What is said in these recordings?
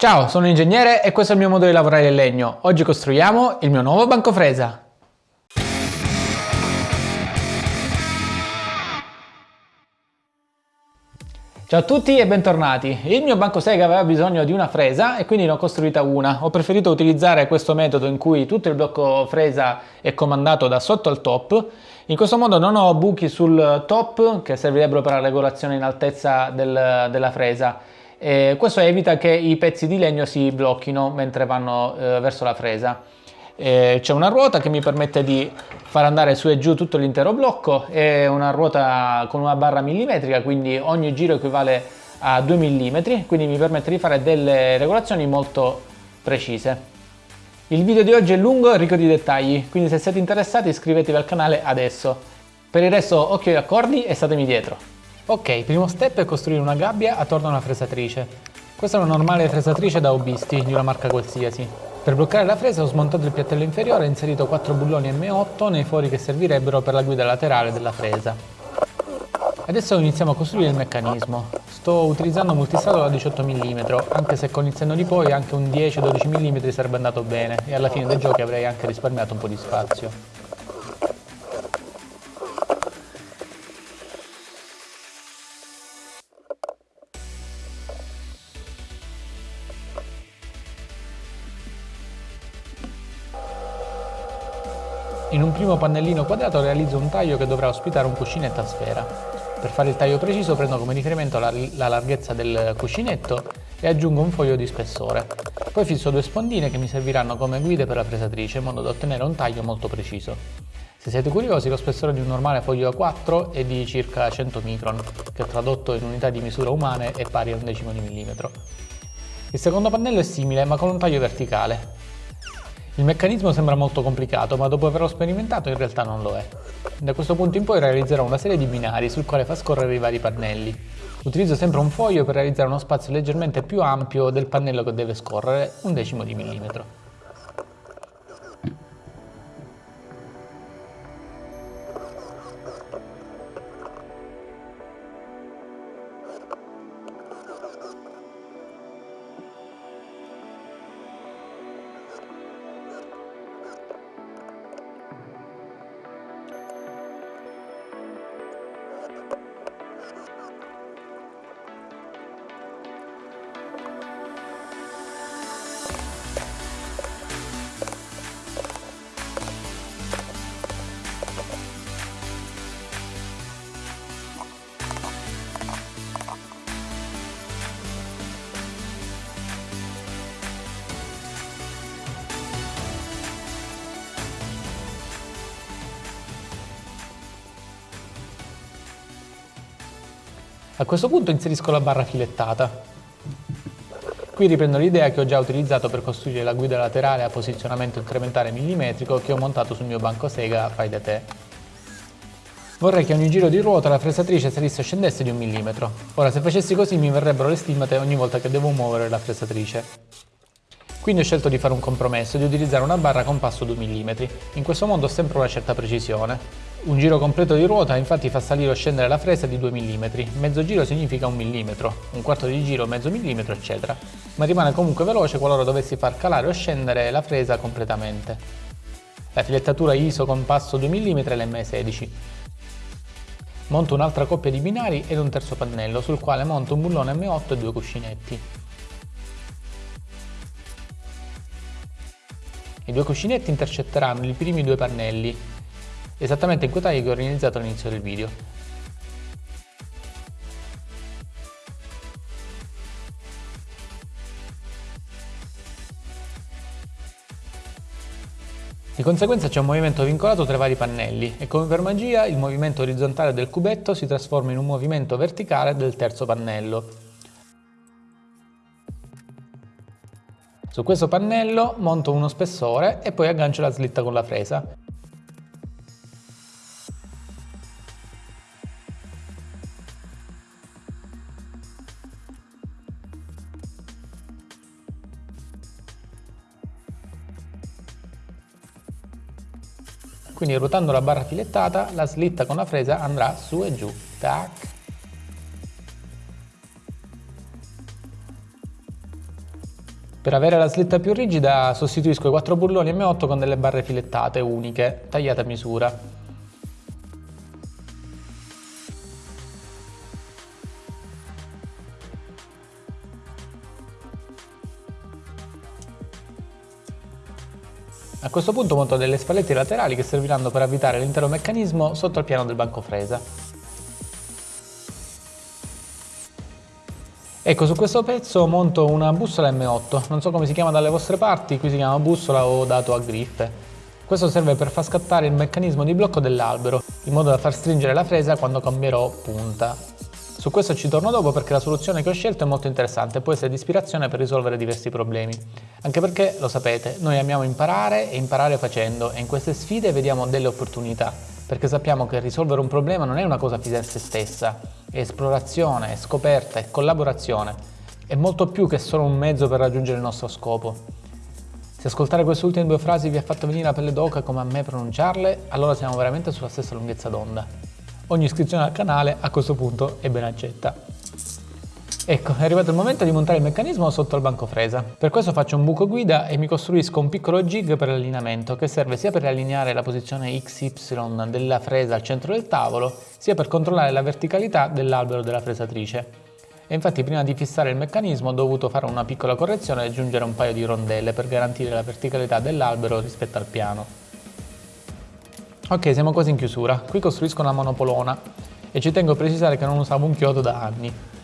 Ciao, sono ingegnere e questo è il mio modo di lavorare il legno. Oggi costruiamo il mio nuovo banco fresa. Ciao a tutti e bentornati. Il mio banco sega aveva bisogno di una fresa e quindi ne ho costruita una. Ho preferito utilizzare questo metodo in cui tutto il blocco fresa è comandato da sotto al top. In questo modo non ho buchi sul top che servirebbero per la regolazione in altezza del, della fresa eh, questo evita che i pezzi di legno si blocchino mentre vanno eh, verso la fresa. Eh, C'è una ruota che mi permette di far andare su e giù tutto l'intero blocco, è una ruota con una barra millimetrica, quindi ogni giro equivale a 2 mm, quindi mi permette di fare delle regolazioni molto precise. Il video di oggi è lungo e ricco di dettagli, quindi se siete interessati iscrivetevi al canale adesso. Per il resto occhio agli accordi e statemi dietro. Ok, primo step è costruire una gabbia attorno a una fresatrice. Questa è una normale fresatrice da hobbisti, di una marca qualsiasi. Per bloccare la fresa ho smontato il piattello inferiore e inserito 4 bulloni M8 nei fori che servirebbero per la guida laterale della fresa. Adesso iniziamo a costruire il meccanismo. Sto utilizzando un multistrato da 18 mm, anche se con il senno di poi anche un 10-12 mm sarebbe andato bene e alla fine dei giochi avrei anche risparmiato un po' di spazio. In un primo pannellino quadrato realizzo un taglio che dovrà ospitare un cuscinetto a sfera. Per fare il taglio preciso prendo come riferimento la, la larghezza del cuscinetto e aggiungo un foglio di spessore. Poi fisso due spondine che mi serviranno come guide per la fresatrice in modo da ottenere un taglio molto preciso. Se siete curiosi, lo spessore di un normale foglio A4 è di circa 100 micron, che tradotto in unità di misura umane è pari a un decimo di millimetro. Il secondo pannello è simile, ma con un taglio verticale. Il meccanismo sembra molto complicato, ma dopo averlo sperimentato in realtà non lo è. Da questo punto in poi realizzerò una serie di binari sul quale fa scorrere i vari pannelli. Utilizzo sempre un foglio per realizzare uno spazio leggermente più ampio del pannello che deve scorrere, un decimo di millimetro. A questo punto inserisco la barra filettata. Qui riprendo l'idea che ho già utilizzato per costruire la guida laterale a posizionamento incrementale millimetrico che ho montato sul mio banco sega fai da te. Vorrei che ogni giro di ruota la fresatrice salisse o scendesse di un millimetro. Ora se facessi così mi verrebbero le stimate ogni volta che devo muovere la fresatrice. Quindi ho scelto di fare un compromesso e di utilizzare una barra con passo 2 mm. In questo modo ho sempre una certa precisione. Un giro completo di ruota infatti fa salire o scendere la fresa di 2 mm, mezzo giro significa 1 mm, un quarto di giro mezzo millimetro eccetera, ma rimane comunque veloce qualora dovessi far calare o scendere la fresa completamente. La filettatura ISO con passo 2 mm è l'M16. Monto un'altra coppia di binari ed un terzo pannello sul quale monto un bullone M8 e due cuscinetti. I due cuscinetti intercetteranno i primi due pannelli esattamente in quei tagli che ho realizzato all'inizio del video. Di conseguenza c'è un movimento vincolato tra i vari pannelli e come per magia il movimento orizzontale del cubetto si trasforma in un movimento verticale del terzo pannello. Su questo pannello monto uno spessore e poi aggancio la slitta con la fresa. Quindi ruotando la barra filettata, la slitta con la fresa andrà su e giù. Tac. Per avere la slitta più rigida sostituisco i quattro bulloni M8 con delle barre filettate uniche, tagliate a misura. A questo punto monto delle spalletti laterali che serviranno per avvitare l'intero meccanismo sotto il piano del banco fresa. Ecco, su questo pezzo monto una bussola M8, non so come si chiama dalle vostre parti, qui si chiama bussola o dato a griffe. Questo serve per far scattare il meccanismo di blocco dell'albero, in modo da far stringere la fresa quando cambierò punta. Su questo ci torno dopo perché la soluzione che ho scelto è molto interessante e può essere di ispirazione per risolvere diversi problemi. Anche perché, lo sapete, noi amiamo imparare e imparare facendo e in queste sfide vediamo delle opportunità, perché sappiamo che risolvere un problema non è una cosa fine a se stessa, è esplorazione, è scoperta, è collaborazione, è molto più che solo un mezzo per raggiungere il nostro scopo. Se ascoltare queste ultime due frasi vi ha fatto venire la pelle d'oca come a me pronunciarle, allora siamo veramente sulla stessa lunghezza d'onda ogni iscrizione al canale a questo punto è ben accetta. Ecco, è arrivato il momento di montare il meccanismo sotto il banco fresa. Per questo faccio un buco guida e mi costruisco un piccolo jig per l'allineamento che serve sia per allineare la posizione XY della fresa al centro del tavolo, sia per controllare la verticalità dell'albero della fresatrice. E infatti prima di fissare il meccanismo ho dovuto fare una piccola correzione e aggiungere un paio di rondelle per garantire la verticalità dell'albero rispetto al piano. Ok, siamo quasi in chiusura. Qui costruisco una monopolona e ci tengo a precisare che non usavo un chiodo da anni.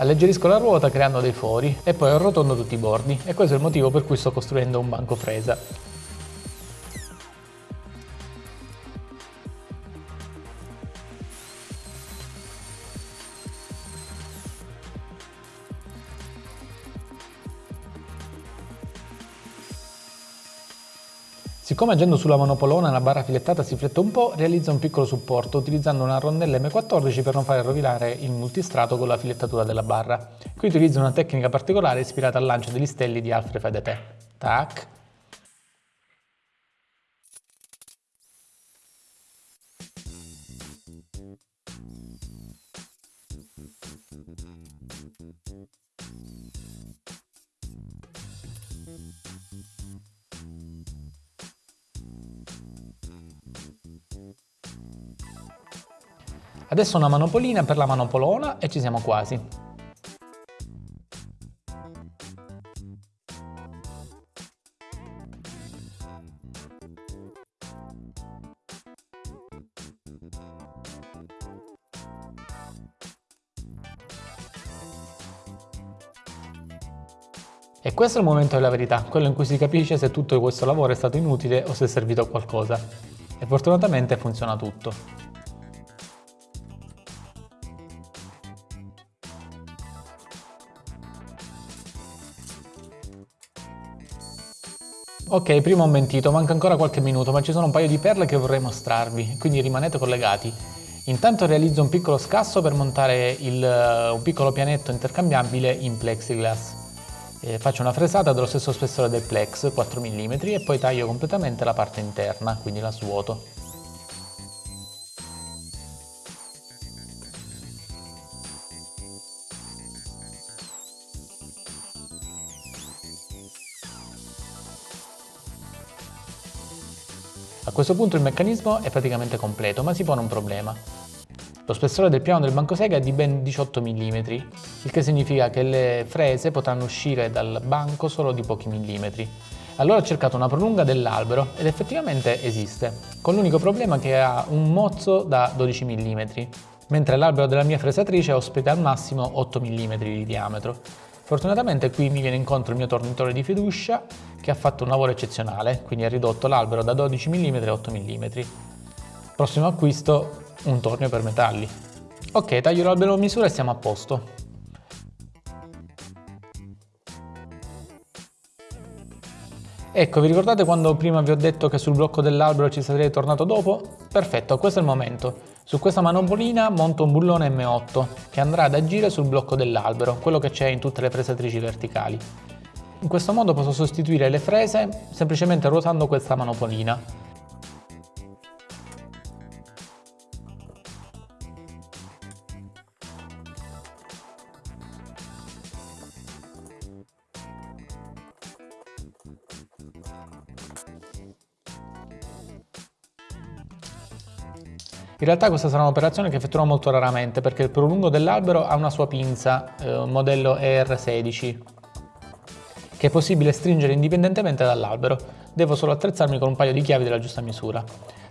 Alleggerisco la ruota creando dei fori e poi arrotondo tutti i bordi e questo è il motivo per cui sto costruendo un banco fresa. Siccome agendo sulla monopolona la barra filettata si flette un po', realizzo un piccolo supporto utilizzando una rondella M14 per non fare rovinare il multistrato con la filettatura della barra. Qui utilizzo una tecnica particolare ispirata al lancio degli stelli di Alfred Fai da te. Tac, Adesso una manopolina per la manopolona e ci siamo quasi. E questo è il momento della verità, quello in cui si capisce se tutto questo lavoro è stato inutile o se è servito a qualcosa. E fortunatamente funziona tutto. Ok, prima ho mentito, manca ancora qualche minuto, ma ci sono un paio di perle che vorrei mostrarvi, quindi rimanete collegati. Intanto realizzo un piccolo scasso per montare il, uh, un piccolo pianetto intercambiabile in plexiglass. E faccio una fresata dello stesso spessore del plex, 4 mm, e poi taglio completamente la parte interna, quindi la svuoto. A questo punto il meccanismo è praticamente completo, ma si pone un problema. Lo spessore del piano del bancosega è di ben 18 mm, il che significa che le frese potranno uscire dal banco solo di pochi millimetri. Allora ho cercato una prolunga dell'albero ed effettivamente esiste, con l'unico problema che ha un mozzo da 12 mm, mentre l'albero della mia fresatrice ospita al massimo 8 mm di diametro. Fortunatamente qui mi viene incontro il mio tornitore di fiducia che ha fatto un lavoro eccezionale, quindi ha ridotto l'albero da 12 mm a 8 mm. Prossimo acquisto, un tornio per metalli. Ok, taglio l'albero a misura e siamo a posto. Ecco, vi ricordate quando prima vi ho detto che sul blocco dell'albero ci sarei tornato dopo? Perfetto, questo è il momento. Su questa manopolina monto un bullone M8 che andrà ad agire sul blocco dell'albero, quello che c'è in tutte le fresatrici verticali. In questo modo posso sostituire le frese semplicemente ruotando questa manopolina. In realtà questa sarà un'operazione che effettuerò molto raramente perché il prolungo dell'albero ha una sua pinza, eh, modello ER16, che è possibile stringere indipendentemente dall'albero. Devo solo attrezzarmi con un paio di chiavi della giusta misura.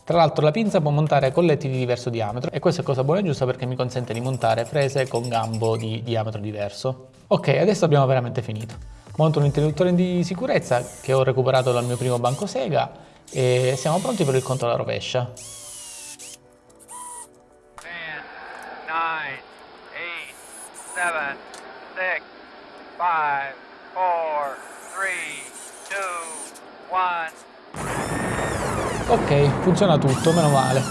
Tra l'altro la pinza può montare colletti di diverso diametro e questa è cosa buona e giusta perché mi consente di montare frese con gambo di diametro diverso. Ok, adesso abbiamo veramente finito. Monto un interruttore di sicurezza che ho recuperato dal mio primo banco Sega e siamo pronti per il conto alla rovescia. Seven, six, five, four, three, two, one. Ok, funziona tutto, meno male.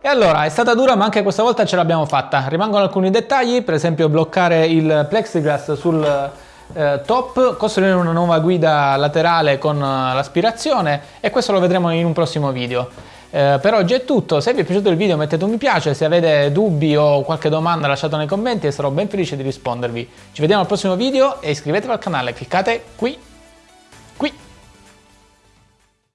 E allora, è stata dura ma anche questa volta ce l'abbiamo fatta. Rimangono alcuni dettagli, per esempio bloccare il plexiglass sul eh, top, costruire una nuova guida laterale con eh, l'aspirazione e questo lo vedremo in un prossimo video. Eh, per oggi è tutto, se vi è piaciuto il video mettete un mi piace, se avete dubbi o qualche domanda lasciatela nei commenti e sarò ben felice di rispondervi. Ci vediamo al prossimo video e iscrivetevi al canale, cliccate qui